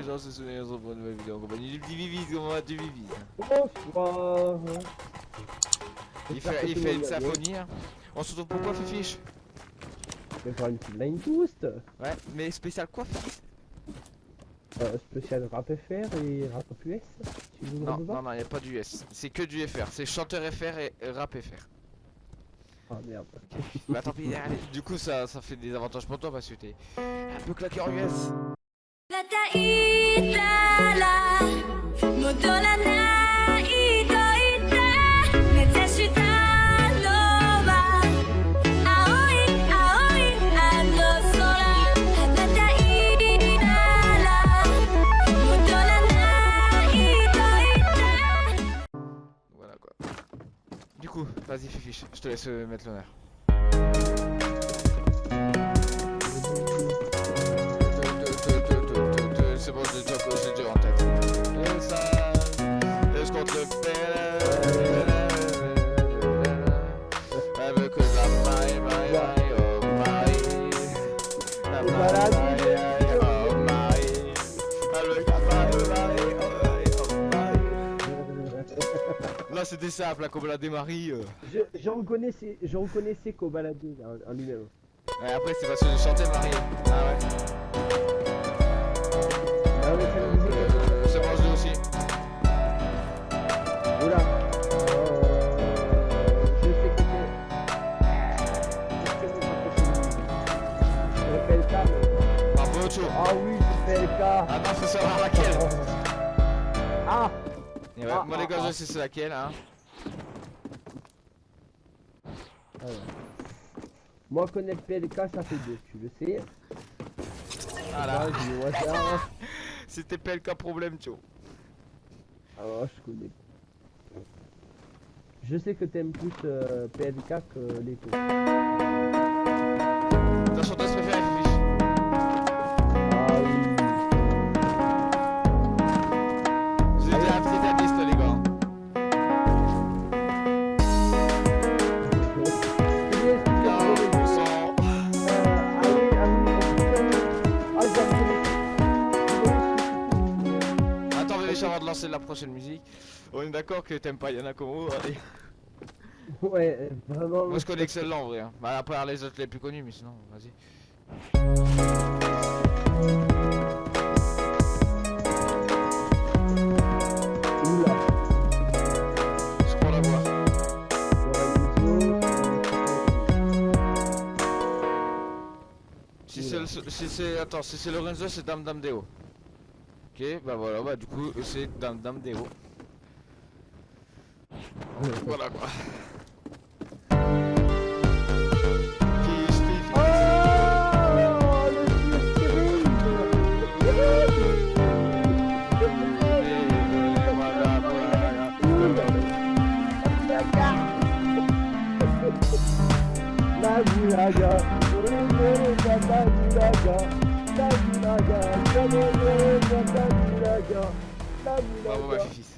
les gens se souviennent de une nouvelle vidéo en compagnie du petit Vivi, comment vas-tu Vivi? Bonsoir. Il fait, il fait une symphonie. Hein. On se retrouve pourquoi Fifiche Mais pour une petite line boost. Ouais, mais spécial quoi Fifi? Euh, Spécial rap FR et rap US. Tu veux non, non, non, y'a pas du US. C'est que du FR. C'est chanteur FR et rap FR. Ah oh, merde. bah tant pis. Du coup, ça, ça fait des avantages pour toi parce que t'es un peu claqué en US. Vas-y Fifiche, je te laisse euh, mettre l'honneur. Là, c'était simple, la Cobalade Marie. J'en connaissais, j'en connaissais Cobalade en lui-même. Ouais, après, c'est parce que je chantais Marie. Ah ouais. C'est je sais c'est laquelle, hein. Moi, connaître PLK, ça fait deux, tu le sais. Voilà. C'était PLK problème, tu Ah ouais, je connais. Je sais que t'aimes plus euh, PLK que les taux. Lancer la prochaine musique, on est d'accord que t'aimes pas Yana Komo allez. Ouais, vraiment. Moi je connais que celle-là en vrai. Hein. Bah, après les autres les plus connus, mais sinon, vas-y. Si c'est attends si c'est Lorenzo c'est Dame Dame Deo. Bah voilà, bah du coup c'est Dame Dame Deo. voilà quoi. Bravo ma fils.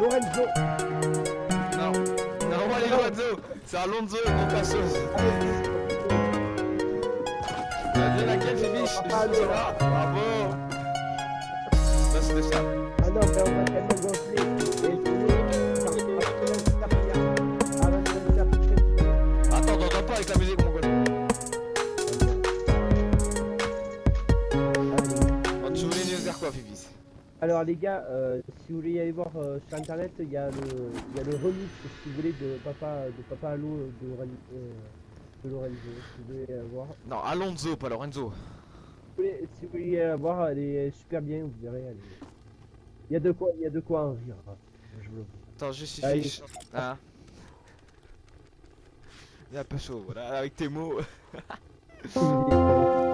Lorenzo. Non, non, les Lorenzo, c'est mon passos. T'as dit laquelle Fifiche Bravo. Ça c'était ça. Ah non, mais on va gonfler. Attends, t'entends pas avec la musique Alors les gars, euh, si vous voulez aller voir euh, sur internet, il y, a le, il y a le remix, si vous voulez, de Papa, de Papa Allo de, euh, de Lorenzo. Si vous voulez aller voir. Non, Alonso, pas Lorenzo. Si vous voulez, si vous voulez aller voir, elle est super bien, vous verrez. Elle est... Il y a de quoi, il y a de quoi en rire. Hein. Je vous le Attends, je suis fiche. Hein Il est un peu chaud, voilà, avec tes mots.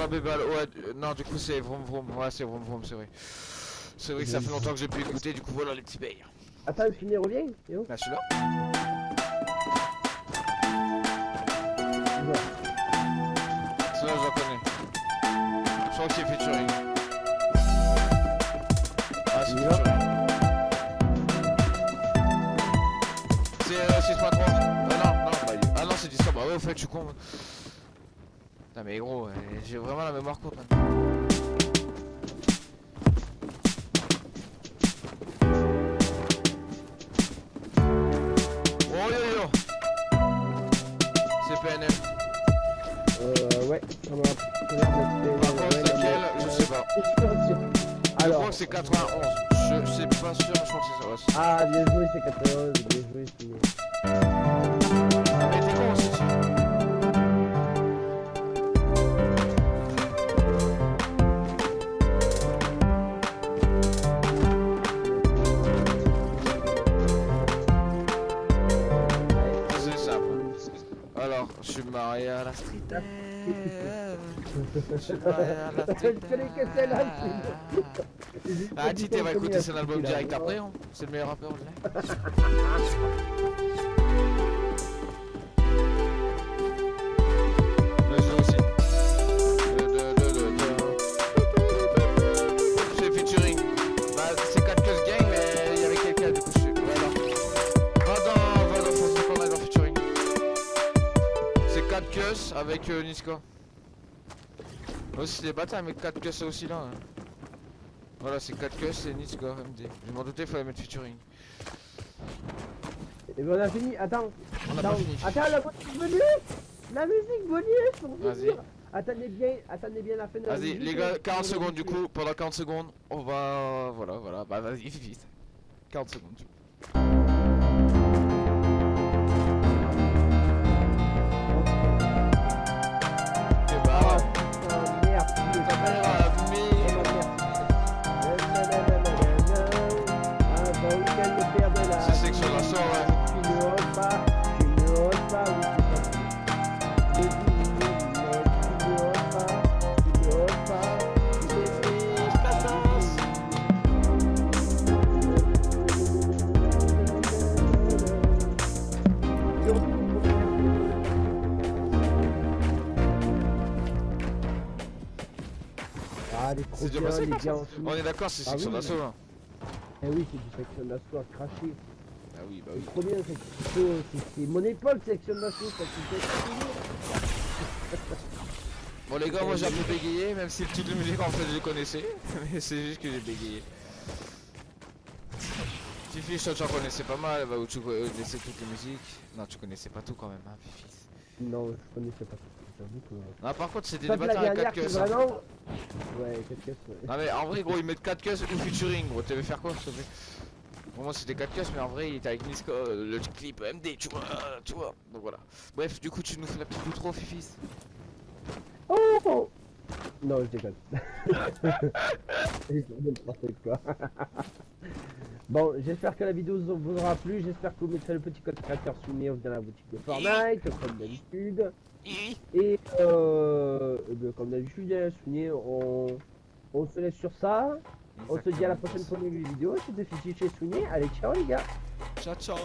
pas Bébal, ouais, euh, non, du coup c'est Vroom Vroom, ouais, c'est Vroom Vroom, c'est vrai. C'est vrai que ça fait longtemps que j'ai pu écouter, du coup voilà les petits bails. Attends, Souni, reviens. Yo. Là, celui-là Voilà. Celui-là, je le connais. Je crois que c'est featuring. Ah, c'est Celui-là? featuring. C'est euh, 6.3 Ah non, non, bah, ah non, c'est 10 Bah ouais, au fait, je suis con. Putain, mais gros, euh, j'ai vraiment la mémoire courte maintenant. Oh yo yo C'est PNL. Euh, ouais, Par contre, c'est non, quel Je sais pas. Je Alors, crois que c'est 91. Je sais pas sûr, je crois que c'est ça. Ah, bien joué, c'est 91, bien joué. Mais t'es con aussi. Alors, je suis marié à la street. Je suis marié à la street. Ah, Tité va écouter son album direct après, hein. c'est le meilleur rappeur de avec euh, Niska. Aussi, c'est des bâtards, mais 4 Cus aussi là. hein. Voilà, c'est 4 Cus et Niska MD. Je m'en doutais, il fallait mettre featuring. Et ben on a fini, attends. On a pas fini. attends, la musique bonus La musique bonus pour Vas-y. Attendez bien, attendez bien la fin de la Vas-y, les gars, euh, 40 on secondes du coup. Pendant 40 secondes, on va. Voilà, voilà. Bah, vas-y, vite, vite. 40 secondes. du coup. Ah, les C'est déjà trop passé bien, comme les gars, ça en dessous. On est d'accord, c'est Ah section oui. d'assaut là. Eh oui, c'est du section d'assaut à cracher. Ah oui, bah C'est oui. trop bien, c'est c'est- c'est- c'est mon épaule, section d'assaut, ça. Bon, les gars, moi j'ai un peu bégayé, même si le titre de musique en fait je le connaissais. Mais c'est juste que j'ai bégayé. Fifi, je tu en connaissais pas mal, bah, où tu connaissais toutes les musiques. Non, tu connaissais pas tout quand même, hein, Fifi. Non, je connaissais pas. J'avoue que. Non, par contre, c'était des bâtards à 4 dernière, queues. c'est hein. vraiment. Ouais, qu'est-ce que c'est Non, mais en vrai, gros, ils mettent 4 queues ou featuring, gros. Tu veux faire quoi, s'il te plaît Pour moi, c'était 4 queues, mais en vrai, il était avec Niska, euh, le clip MD, tu vois, tu vois. Donc voilà. Bref, du coup, tu nous fais la petite outro, Fifi. Oh, oh Non, je déconne. Je quoi. Bon, j'espère que la vidéo vous aura plu. J'espère que vous mettrez le petit code créateur soumis dans la boutique de Fortnite, comme d'habitude. Et euh, comme d'habitude, hein, Souni, on, on se laisse sur ça. On se dit à la prochaine pour une vidéo. C'était Fifi chez Souni. Allez, ciao les gars. Ciao, ciao